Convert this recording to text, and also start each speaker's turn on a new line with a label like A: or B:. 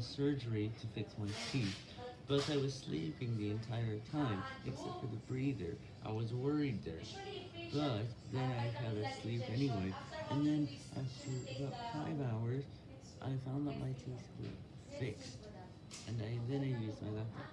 A: surgery to fix my teeth, but I was sleeping the entire time, except for the breather. I was worried there, but then I fell asleep anyway, and then after about 5 hours, I found that my teeth were fixed, and I then I used my laptop.